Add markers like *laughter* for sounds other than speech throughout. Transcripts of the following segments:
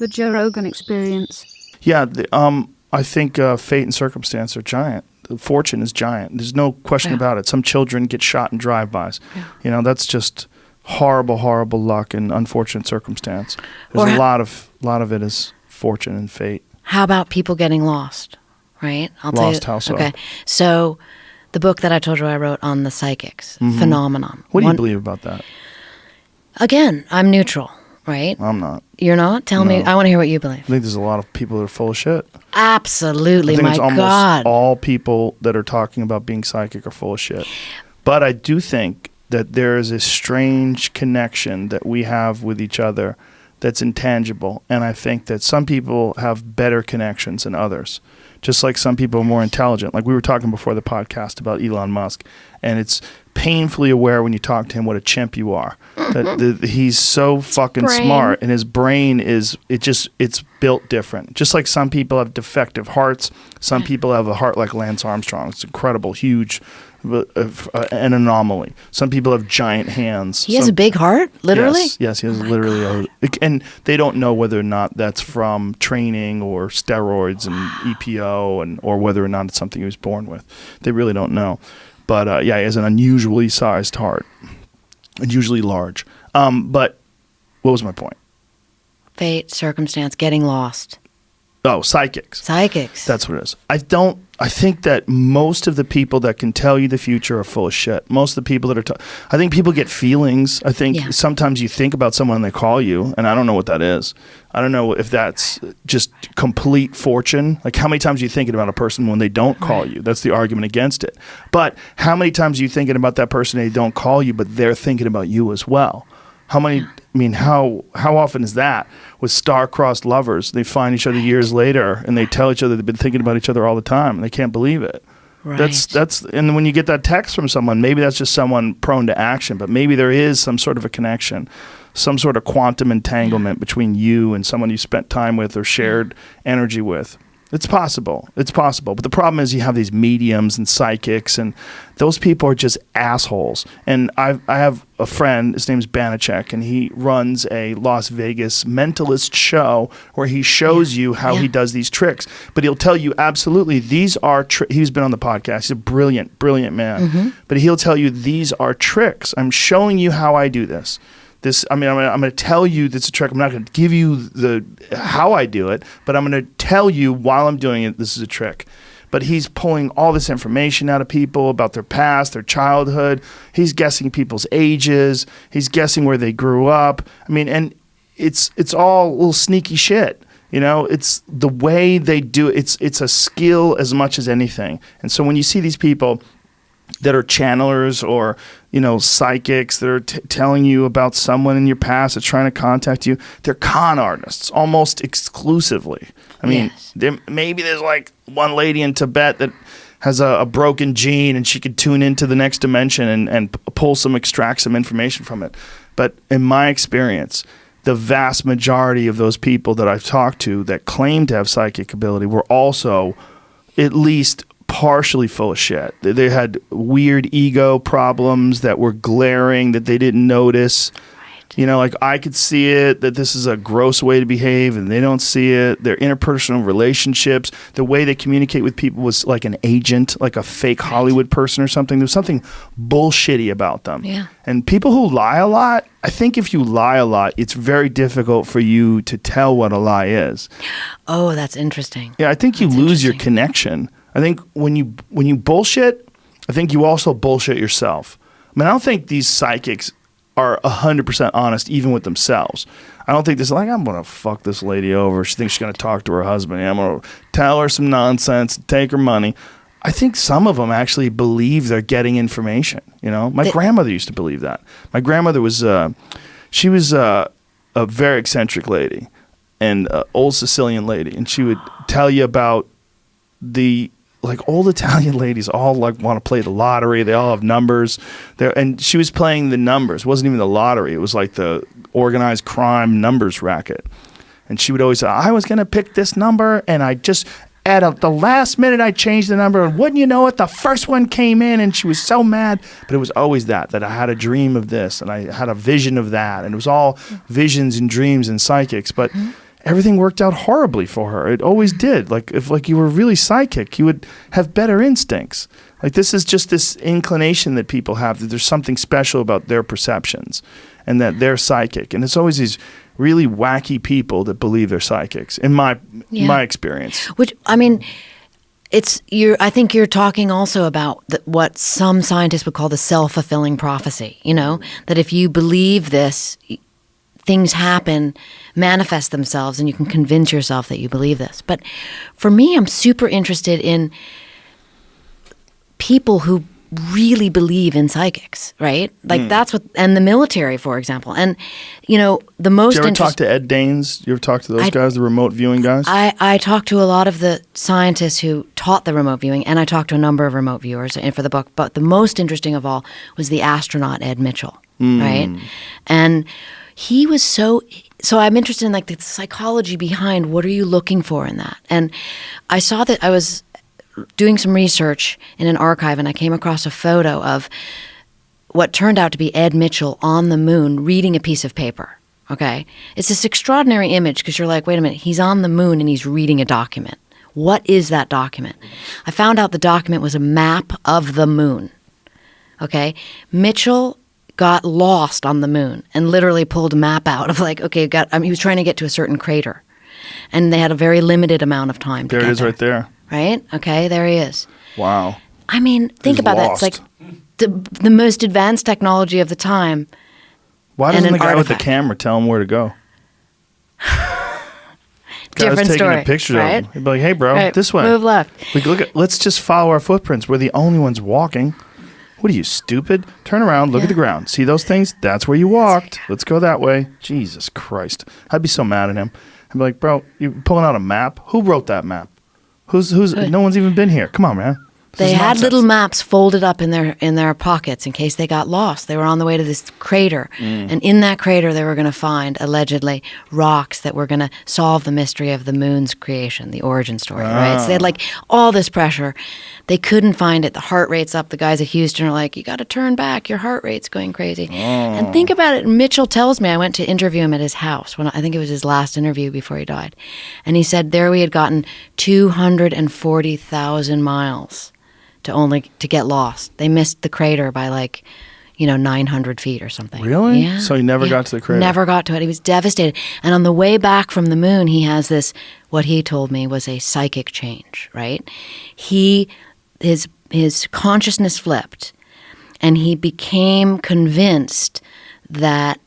The Joe Rogan Experience. Yeah, the, um, I think uh, fate and circumstance are giant. The fortune is giant. There's no question Yeah. about it. Some children get shot in drive-bys. You know, that's just horrible, horrible luck and unfortunate circumstance. There's Or a lot of lot of it is fortune and fate. How about people getting lost? Right? I'll Lost, tell how you. so? Okay. So the book that I told you I wrote on the psychics phenomenon. Mm-hmm. What do you One- believe about that? Again, I'm neutral, right? I'm not. You're not? Tell me. I want to hear what you believe. I think there's a lot of people that are full of shit. Absolutely. I think My it's almost God. all people that are talking about being psychic are full of shit. But I do think that there is a strange connection that we have with each other that's intangible. And I think that some people have better connections than others. Just like some people are more intelligent. Like we were talking before the podcast about Elon Musk. And it's painfully aware when you talk to him what a chimp you are. That the, he's so fucking brain. smart and his brain is it just it's built different. Just like some people have defective hearts, some people have a heart like Lance Armstrong. It's incredible, huge, uh, uh, an anomaly. Some people have giant hands. he has Some- a big heart, literally? Yes, yes, he has Oh literally a, and they don't know whether or not that's from training or steroids and EPO, and or whether or not it's something he was born with. They really don't know. But uh, yeah, he has an unusually sized heart, unusually large. Um, but what was my point? Fate, circumstance, getting lost. Oh, psychics. Psychics. That's what it is. I don't. I think that most of the people that can tell you the future are full of shit. Most of the people that are. T- I think people get feelings. I think Yeah. sometimes you think about someone and they call you, and I don't know what that is. I don't know if that's just complete fortune. Like how many times are you thinking about a person when they don't call you? That's the argument against it. But how many times are you thinking about that person and they don't call you, but they're thinking about you as well? How many? I mean, how how often is that with star-crossed lovers? They find each other years later, and they tell each other they've been thinking about each other all the time, and they can't believe it. That's Right. that's and when you get that text from someone, maybe that's just someone prone to action, but maybe there is some sort of a connection, some sort of quantum entanglement between you and someone you spent time with or shared energy with. It's possible. It's possible. But the problem is you have these mediums and psychics and those people are just assholes. And I I have a friend, his name's Banachek, and he runs a Las Vegas mentalist show where he shows you how Yeah. he does these tricks. But he'll tell you absolutely these are he's been on the podcast. He's a brilliant, brilliant man. Mm-hmm. But he'll tell you these are tricks. I'm showing you how I do this. This, I mean, I'm gonna, I'm going to tell you this is a trick. I'm not going to give you the how I do it, but I'm going to tell you while I'm doing it. This is a trick. But he's pulling all this information out of people about their past, their childhood. He's guessing people's ages. He's guessing where they grew up. I mean, and it's it's all little sneaky shit. You know, it's the way they do it. It's it's a skill as much as anything. And so when you see these people that are channelers or you know psychics that are t- telling you about someone in your past that's trying to contact you they're con artists almost exclusively i mean Yes. there, maybe there's like one lady in tibet that has a, a broken gene and she could tune into the next dimension and, and p- pull some extract some information from it but in my experience the vast majority of those people that i've talked to that claim to have psychic ability were also at least partially full of shit. They, they had weird ego problems that were glaring that they didn't notice. You know, like I could see it that this is a gross way to behave and they don't see it. Their interpersonal relationships, the way they communicate with people was like an agent, like a fake Hollywood person or something. There was something bullshitty about them. Yeah. And people who lie a lot, I think if you lie a lot, it's very difficult for you to tell what a lie is. *gasps* oh, that's interesting. Yeah, I think you That's lose your connection. I think when you when you bullshit, I think you also bullshit yourself. I mean, I don't think these psychics are hundred percent honest even with themselves. I don't think this like I'm gonna fuck this lady over. She thinks she's gonna talk to her husband. I'm gonna tell her some nonsense, take her money. I think some of them actually believe they're getting information. You know, my They- grandmother used to believe that. My grandmother was, uh, she was uh, a very eccentric lady, and uh, old Sicilian lady, and she would tell you about the like old Italian ladies all like want to play the lottery. They all have numbers. There and she was playing the numbers. It wasn't even the lottery. It was like the organized crime numbers racket. And she would always say, "I was going to pick this number, and I just at a, the last minute I changed the number, and wouldn't you know it, the first one came in, and she was so mad. But it was always that that I had a dream of this, and I had a vision of that, and it was all visions and dreams and psychics. But mm-hmm. Everything worked out horribly for her. It always did. Like if like you were really psychic, you would have better instincts. Like this is just this inclination that people have that there's something special about their perceptions and that they're psychic. And it's always these really wacky people that believe they're psychics in my Yeah. my experience. Which I mean, it's you're. I think you're talking also about the, what some scientists would call the self fulfilling prophecy. You know that if you believe this, things happen, manifest themselves, and you can convince yourself that you believe this. But for me, I'm super interested in people who really believe in psychics, right? Like hmm. that's what, and the military, for example, and you know the most. Did you ever talk to Ed Dames? You ever talk to those I- guys, the remote viewing guys? I, I talked to a lot of the scientists who taught the remote viewing, and I talked to a number of remote viewers and for the book. But the most interesting of all was the astronaut Ed Mitchell, hmm. right? And he was so. So I'm interested in like the psychology behind what are you looking for in that? And I saw that I was doing some research in an archive, and I came across a photo of what turned out to be Ed Mitchell on the moon reading a piece of paper. Okay. It's this extraordinary image because you're like, wait a minute, he's on the moon and he's reading a document. What is that document? I found out the document was a map of the moon. Okay. Mitchell got lost on the moon and literally pulled a map out of like, okay, got, I mean, he was trying to get to a certain crater. And they had a very limited amount of time to there it is right there. Right? Okay, there he is. Wow. I mean, think He's about that. It's like the, the most advanced technology of the time. Why doesn't the guy with the camera tell him where to go? Guy was *laughs* Different taking story, a picture right? of him. He'd be like, "Hey, bro, Right, this way. move left." We look at. Let's just follow our footprints. We're the only ones walking. What are you stupid? Turn around. Look at the ground. See those things? That's where you walked. Let's go that way. Jesus Christ! I'd be so mad at him. I'd be like, "Bro, you pulling out a map? Who wrote that map? Who's who's? No one's even been here. Come on, man." They had nonsense. little maps folded up in their in their pockets in case they got lost. They were on the way to this crater, Mm. and in that crater, they were going to find allegedly rocks that were going to solve the mystery of the moon's creation, the origin story. Right? So they Ah. had like all this pressure. They couldn't find it. The heart rate's up. The guys at Houston are like, "You got to turn back. Your heart rate's going crazy." Oh. And think about it. Mitchell tells me I went to interview him at his house when I think it was his last interview before he died, and he said there we had gotten two hundred and forty thousand miles to only to get lost. They missed the crater by like, you know, nine hundred feet or something. Really? Yeah. So he never got to the crater? Never got to it. He was devastated. And on the way back from the moon, he has this. What he told me was a psychic change. Right? He his his consciousness flipped, and he became convinced that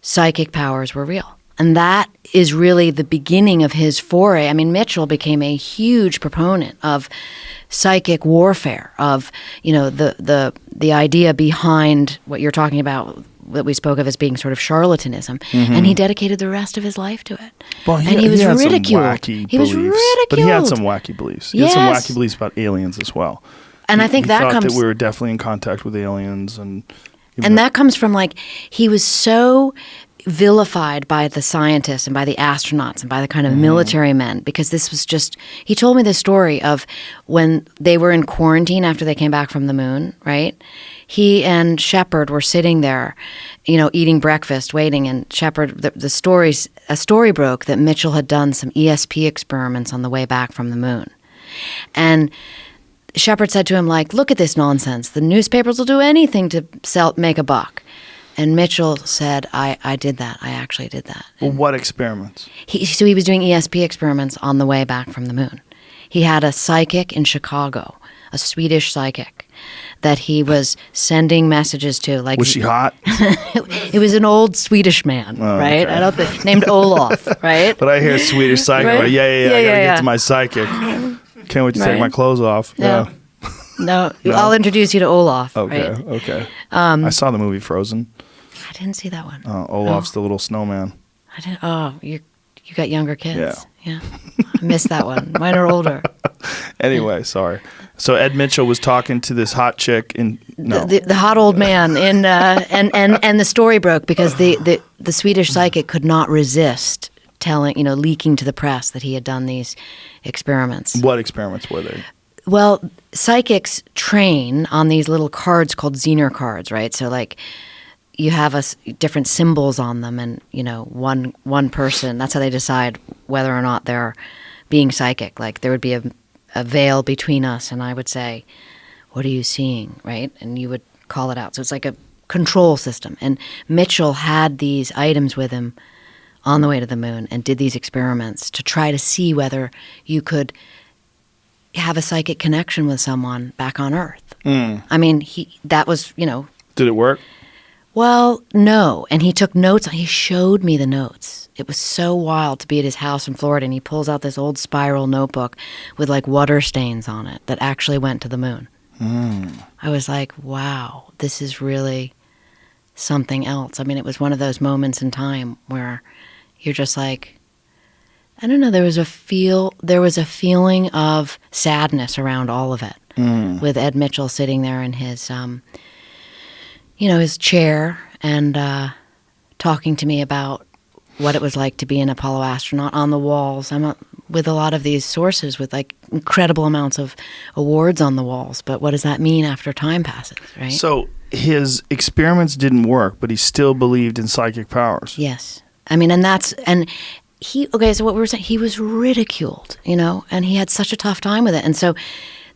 psychic powers were real. And that is really the beginning of his foray. I mean, Mitchell became a huge proponent of psychic warfare, of you know the the the idea behind what you're talking about that we spoke of as being sort of charlatanism, and he dedicated the rest of his life to it. Mm-hmm. Well, and he was had ridiculed. Some wacky he was beliefs, ridiculed. but he had some wacky beliefs. He had some wacky beliefs about aliens as well. And I think he that comes that we were definitely in contact with aliens, and and that comes from like he was so vilified by the scientists and by the astronauts and by the kind of mm-hmm. military men because this was just he told me the story of when they were in quarantine after they came back from the moon right he and shepard were sitting there you know eating breakfast waiting and shepard the, the stories a story broke that mitchell had done some esp experiments on the way back from the moon and Shepard said to him, like, look at this nonsense. The newspapers will do anything to sell, make a buck. And Mitchell said, I, I did that. I actually did that. well, what experiments? He, so he was doing ESP experiments on the way back from the moon. He had a psychic in Chicago, a Swedish psychic, that he was sending messages to. Like, Was she hot? *laughs* it was an old Swedish man, oh, right? okay. I don't think named Olaf, right? But I hear Swedish psychic. Right? yeah, yeah, yeah. Yeah, I gotta yeah, get yeah. to my psychic. Can't wait to take my clothes off. No. Yeah. No, I'll introduce you to Olaf. Okay. right? Okay. I saw the movie Frozen. I didn't see that one. Uh, Olaf's the little snowman. I didn't. Oh, you you got younger kids. Yeah. Yeah. I missed that one. Mine are older. *laughs* Anyway, sorry. So Ed Mitchell was talking to this hot chick in no. The, the hot old man in uh, and and and the story broke because the, the the Swedish psychic could not resist telling you know leaking to the press that he had done these experiments. what experiments were they? Well, psychics train on these little cards called Zener cards, right? So like you have a s different symbols on them, and you know, one one person. That's how they decide whether or not they're being psychic. Like there would be a, a veil between us, and I would say, "What are you seeing?" Right, and you would call it out. So it's like a control system. And Mitchell had these items with him on the way to the moon and did these experiments to try to see whether you could have a psychic connection with someone back on Earth. Hmm. I mean, he that was you know Did it work? well, no. And he took notes. He showed me the notes. It was so wild to be at his house in Florida, and he pulls out this old spiral notebook with like water stains on it that actually went to the moon. Hmm. I was like, wow, this is really something else. I mean, it was one of those moments in time where you're just like, I don't know. There was a feel. There was a feeling of sadness around all of it, with Ed Mitchell sitting there in his um, you know, his chair and uh, talking to me about what it was like to be an Apollo astronaut on the walls. I'm a, with a lot of these sources with like incredible amounts of awards on the walls, but what does that mean after time passes, right? So his experiments didn't work, but he still believed in psychic powers. Yes. I mean, and that's, and he, okay, so what we were saying, he was ridiculed, you know, and he had such a tough time with it. And so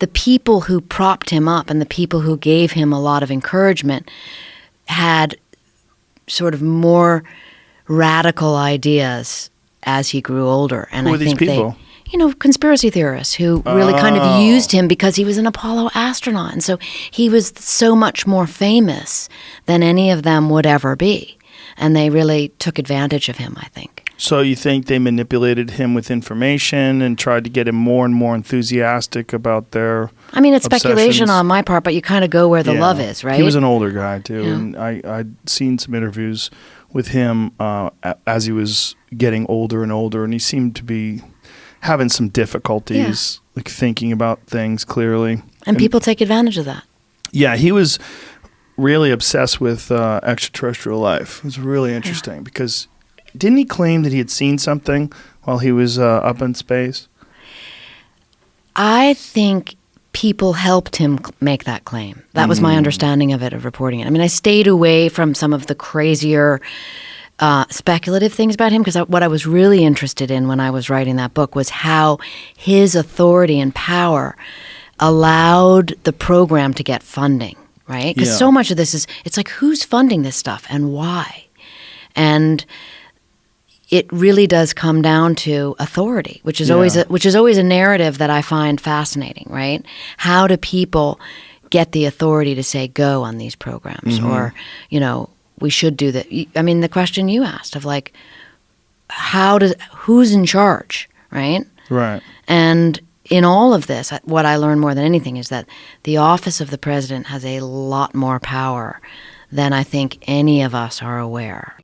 the people who propped him up and the people who gave him a lot of encouragement had sort of more radical ideas as he grew older. And Who I think people? they, you know, conspiracy theorists who really kind Oh. of used him because he was an Apollo astronaut. And so he was so much more famous than any of them would ever be. And they really took advantage of him, I think. So you think they manipulated him with information and tried to get him more and more enthusiastic about their I mean, it's speculation on my part, but you kind of go where the Yeah. love is, right? He was an older guy too, Yeah. and I I'd seen some interviews with him uh, as he was getting older and older, and he seemed to be having some difficulties, like thinking about things clearly. and people take advantage of that. Yeah, he was really obsessed with uh, extraterrestrial life. It was really interesting because didn't he claim that he had seen something while he was uh, up in space? I think people helped him make that claim. That was my understanding of it, of reporting it. I mean, I stayed away from some of the crazier uh, speculative things about him because what I was really interested in when I was writing that book was how his authority and power allowed the program to get funding, right? Because Yeah. so much of this is, it's like, who's funding this stuff and why? And it really does come down to authority, which is always a, which is always a narrative that I find fascinating, right? How do people get the authority to say go on these programs mm-hmm. or, you know, we should do that. I mean, the question you asked of like how does who's in charge, right? Right. And in all of this, what I learned more than anything is that the office of the president has a lot more power than I think any of us are aware.